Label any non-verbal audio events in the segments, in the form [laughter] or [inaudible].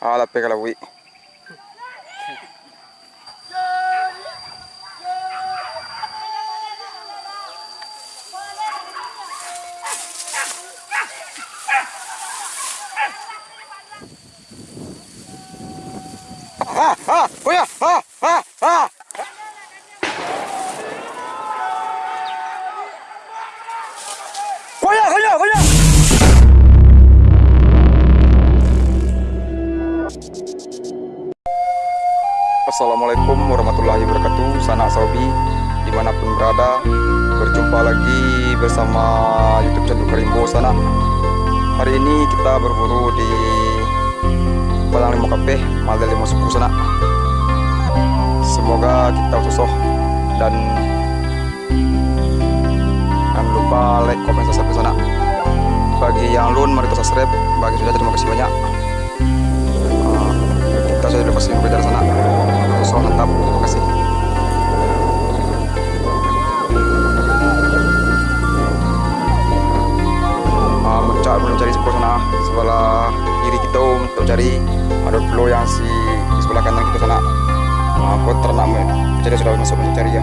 Ah, la pega la oui. Assalamualaikum warahmatullahi wabarakatuh. Sanak Saubi Di mana pun berada. Berjumpa lagi bersama Youtube channel Karimbo Sana. Hari ini kita berburu di Padang Lima Kape Malda Lima Suku Sana. Semoga kita susuh Dan Jangan lupa like, komen, subscribe sana. Bagi yang belum mari subscribe. Bagi sudah terima kasih banyak. Uh, Kita sudah lepas ini berjalan sana so mantap terima kasih. Uh, mencari mencari sebelah sana sebelah kiri kita untuk cari. Ada pulau yang si di sebelah kanan kita sana. Uh, buat ternak mencari sudah masuk mencari ya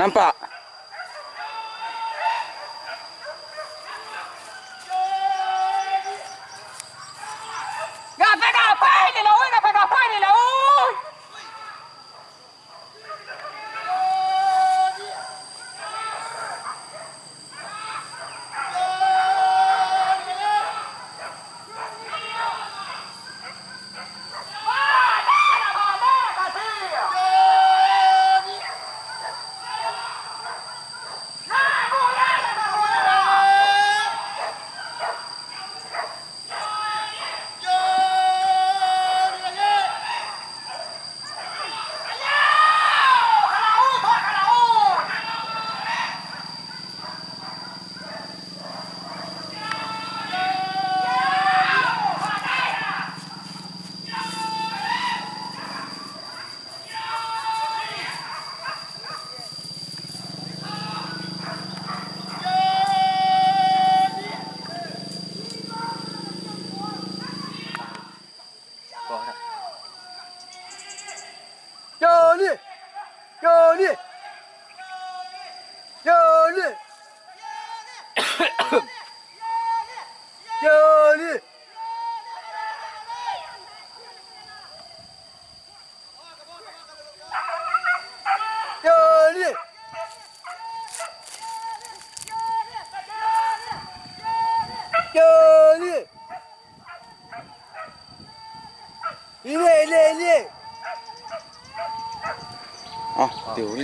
ナンパ。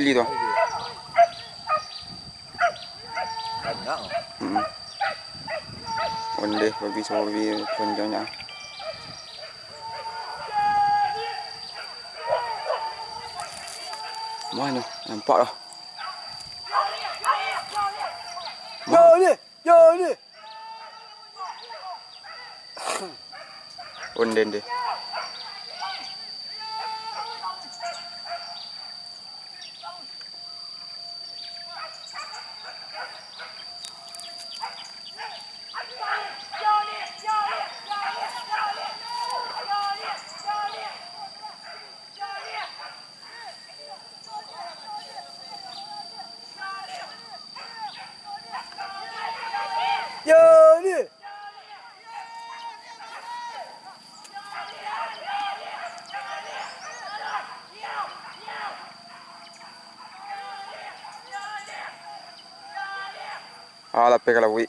Lili tu. Banyak. Hmm. Onde babi semua babi panjangnya. Mana? Nampak dah. Johnny. Johnny. Onde onde. Johnny. Ah, lá, pega lá, ui.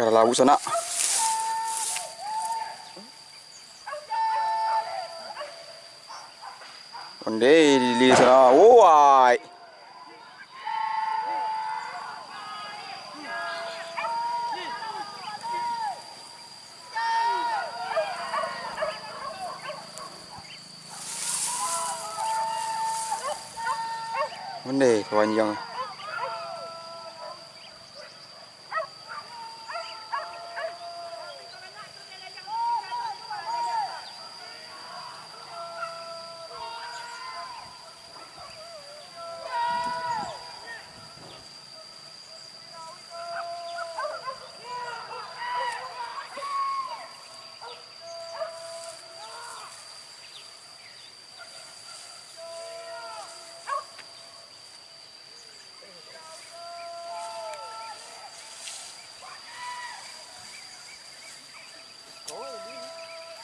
からラウサナ Onde li sana owai. Onde kawan jangan.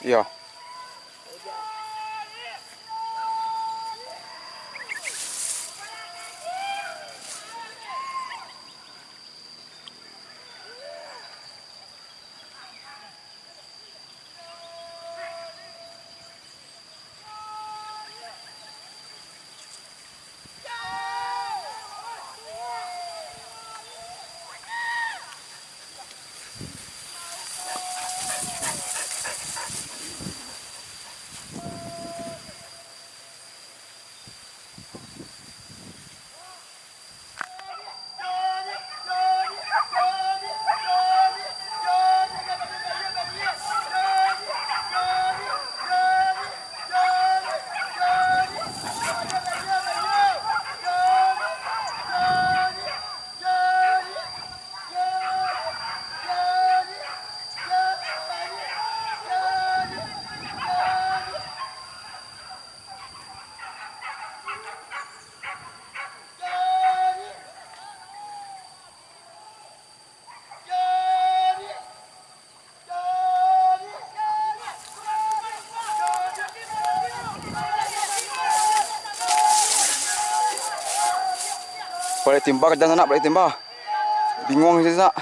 yeah Balik timba kerja sana balik timba. Bingung sih nak.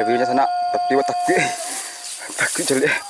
Bagi sana tapi wak takut. [laughs] takut jelek.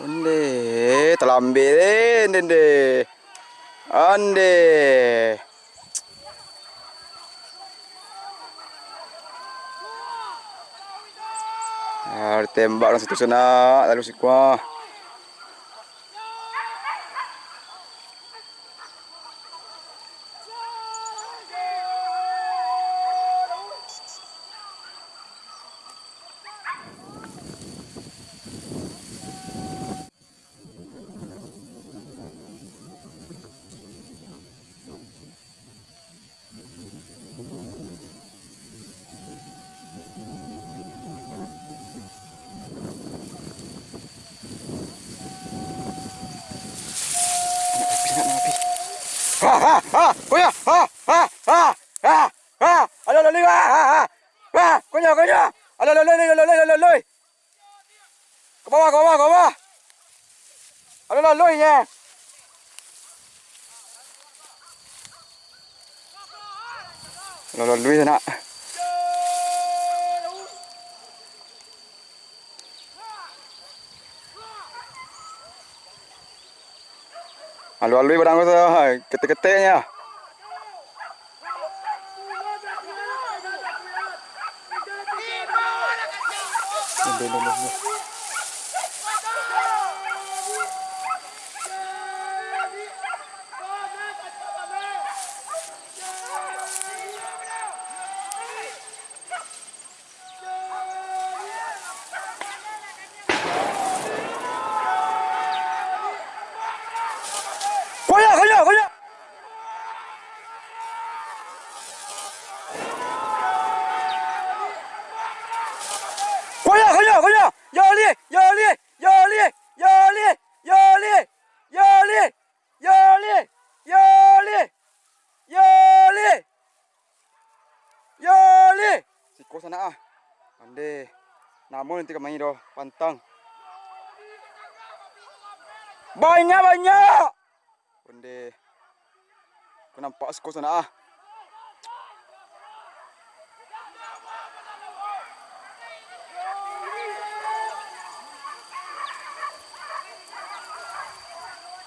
Ande, telah ambil eh, ande. Ande. Ah, tembak dalam situ sana, lalu si kuah. alo lên đi qua qua có nhờ có alo lên lên lên lên có ba có ba có ba alo lên lên nha alo lên lên ạ Aló, aló, branco, que te que teña. No. Namun nanti kemain doh pantang. Banyak banyak. Bende. Kau nampak skor sana ah.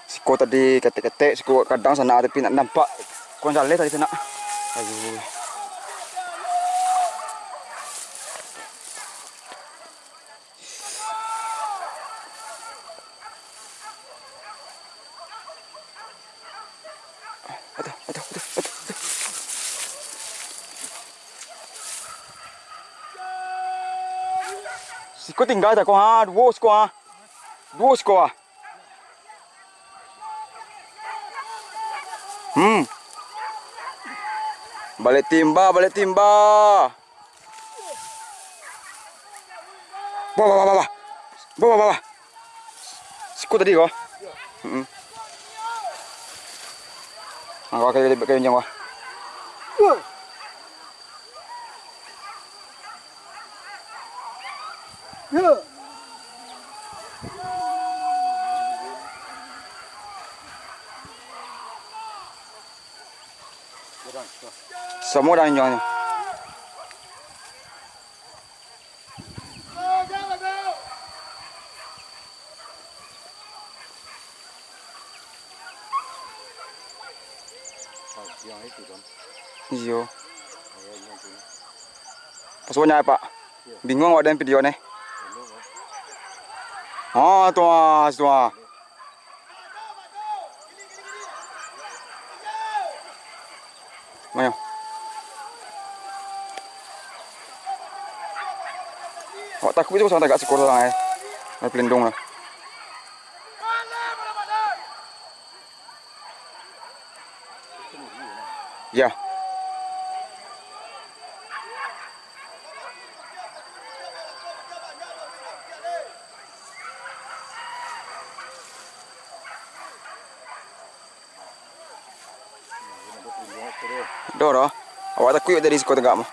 Siko tadi ketek-ketek, siko kadang sana tapi nak nampak. Kau jalan tadi sana. Aduh. Aduh, aduh, aduh. Siko tinggal tak kau ha? Dua siko ha? Dua siko ha? Hmm. Balik timba, balik timba. Bawa, bawa, bawa. Bawa, bawa. Siko tadi kau? Hmm. qua cây cây nhanh qua đang dah nyonya. Pasal apa? Bingung awak dengan video ni. Ha, tu ah, tu ah. Mayo. Awak takut je pasal tak kat sekolah lah eh. Nak pelindung lah. Dah Dora, awak tak kuyuk tadi sekolah tegak mah.